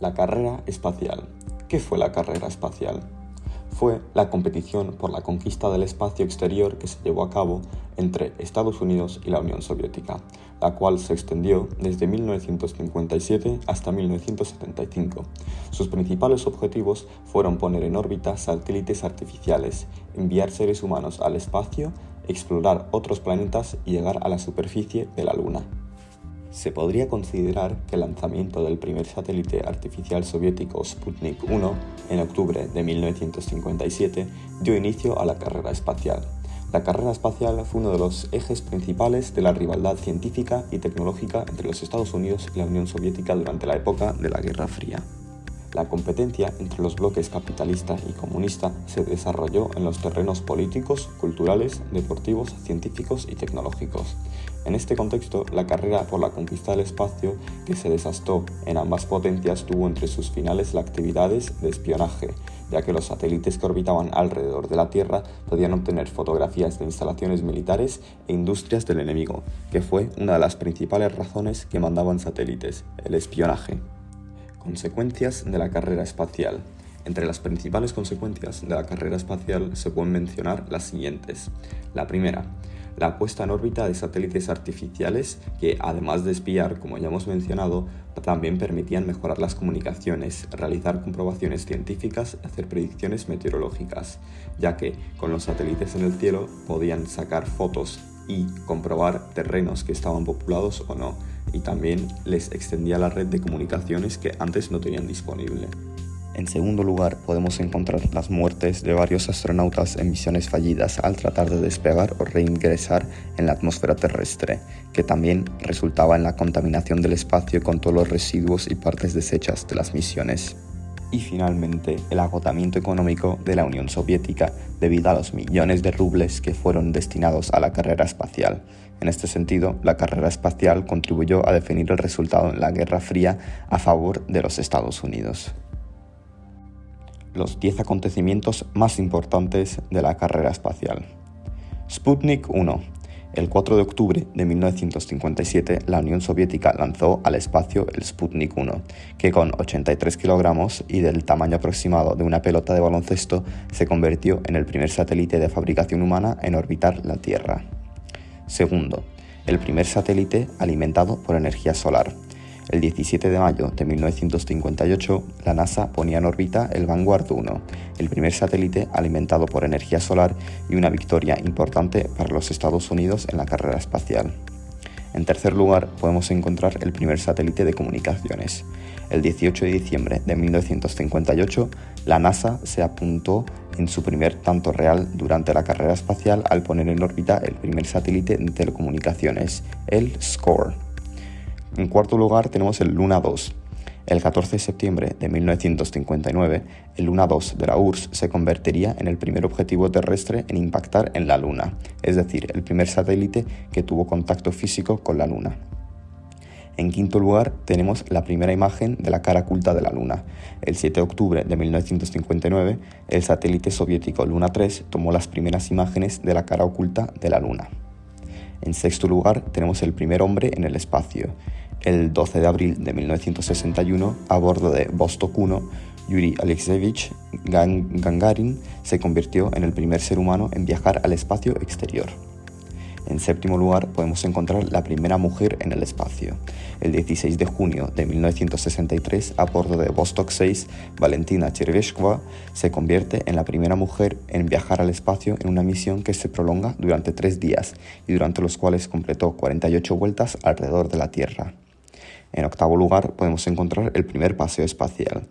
La carrera espacial. ¿Qué fue la carrera espacial? Fue la competición por la conquista del espacio exterior que se llevó a cabo entre Estados Unidos y la Unión Soviética, la cual se extendió desde 1957 hasta 1975. Sus principales objetivos fueron poner en órbita satélites artificiales, enviar seres humanos al espacio, explorar otros planetas y llegar a la superficie de la Luna. Se podría considerar que el lanzamiento del primer satélite artificial soviético Sputnik 1 en octubre de 1957 dio inicio a la carrera espacial. La carrera espacial fue uno de los ejes principales de la rivalidad científica y tecnológica entre los Estados Unidos y la Unión Soviética durante la época de la Guerra Fría. La competencia entre los bloques capitalista y comunista se desarrolló en los terrenos políticos, culturales, deportivos, científicos y tecnológicos. En este contexto, la carrera por la conquista del espacio que se desastó en ambas potencias tuvo entre sus finales las actividades de espionaje, ya que los satélites que orbitaban alrededor de la Tierra podían obtener fotografías de instalaciones militares e industrias del enemigo, que fue una de las principales razones que mandaban satélites, el espionaje. Consecuencias de la carrera espacial. Entre las principales consecuencias de la carrera espacial se pueden mencionar las siguientes. La primera, la puesta en órbita de satélites artificiales que, además de espiar, como ya hemos mencionado, también permitían mejorar las comunicaciones, realizar comprobaciones científicas y hacer predicciones meteorológicas, ya que con los satélites en el cielo podían sacar fotos y comprobar terrenos que estaban populados o no, y también les extendía la red de comunicaciones que antes no tenían disponible. En segundo lugar, podemos encontrar las muertes de varios astronautas en misiones fallidas al tratar de despegar o reingresar en la atmósfera terrestre, que también resultaba en la contaminación del espacio con todos los residuos y partes desechas de las misiones. Y finalmente, el agotamiento económico de la Unión Soviética debido a los millones de rubles que fueron destinados a la carrera espacial, en este sentido, la carrera espacial contribuyó a definir el resultado en la Guerra Fría a favor de los Estados Unidos. Los 10 acontecimientos más importantes de la carrera espacial. Sputnik 1. El 4 de octubre de 1957, la Unión Soviética lanzó al espacio el Sputnik 1, que con 83 kilogramos y del tamaño aproximado de una pelota de baloncesto, se convirtió en el primer satélite de fabricación humana en orbitar la Tierra. Segundo, el primer satélite alimentado por energía solar. El 17 de mayo de 1958, la NASA ponía en órbita el Vanguard 1, el primer satélite alimentado por energía solar y una victoria importante para los Estados Unidos en la carrera espacial. En tercer lugar, podemos encontrar el primer satélite de comunicaciones. El 18 de diciembre de 1958, la NASA se apuntó en su primer tanto real durante la carrera espacial al poner en órbita el primer satélite de telecomunicaciones, el SCORE. En cuarto lugar tenemos el Luna 2, el 14 de septiembre de 1959, el Luna 2 de la URSS se convertiría en el primer objetivo terrestre en impactar en la Luna, es decir, el primer satélite que tuvo contacto físico con la Luna. En quinto lugar, tenemos la primera imagen de la cara oculta de la Luna. El 7 de octubre de 1959, el satélite soviético Luna 3 tomó las primeras imágenes de la cara oculta de la Luna. En sexto lugar, tenemos el primer hombre en el espacio. El 12 de abril de 1961, a bordo de Vostok 1, Yuri Alexeyevich Gagarin se convirtió en el primer ser humano en viajar al espacio exterior. En séptimo lugar, podemos encontrar la primera mujer en el espacio. El 16 de junio de 1963, a bordo de Vostok 6, Valentina Cherveshkova se convierte en la primera mujer en viajar al espacio en una misión que se prolonga durante tres días y durante los cuales completó 48 vueltas alrededor de la Tierra. En octavo lugar, podemos encontrar el primer paseo espacial.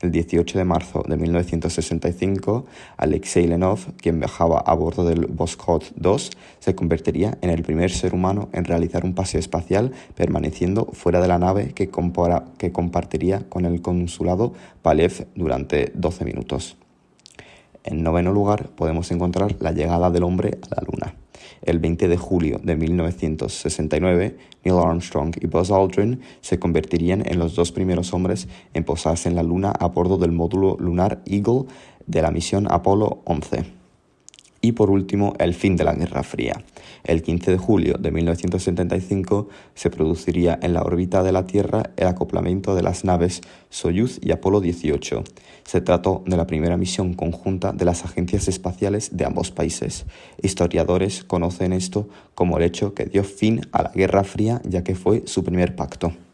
El 18 de marzo de 1965, Alexei Lenov, quien viajaba a bordo del Voskhod 2, se convertiría en el primer ser humano en realizar un paseo espacial permaneciendo fuera de la nave que, que compartiría con el consulado Palev durante 12 minutos. En noveno lugar, podemos encontrar la llegada del hombre a la Luna. El 20 de julio de 1969, Neil Armstrong y Buzz Aldrin se convertirían en los dos primeros hombres en posarse en la Luna a bordo del módulo lunar Eagle de la misión Apolo 11. Y por último, el fin de la Guerra Fría. El 15 de julio de 1975 se produciría en la órbita de la Tierra el acoplamiento de las naves Soyuz y Apolo 18. Se trató de la primera misión conjunta de las agencias espaciales de ambos países. Historiadores conocen esto como el hecho que dio fin a la Guerra Fría ya que fue su primer pacto.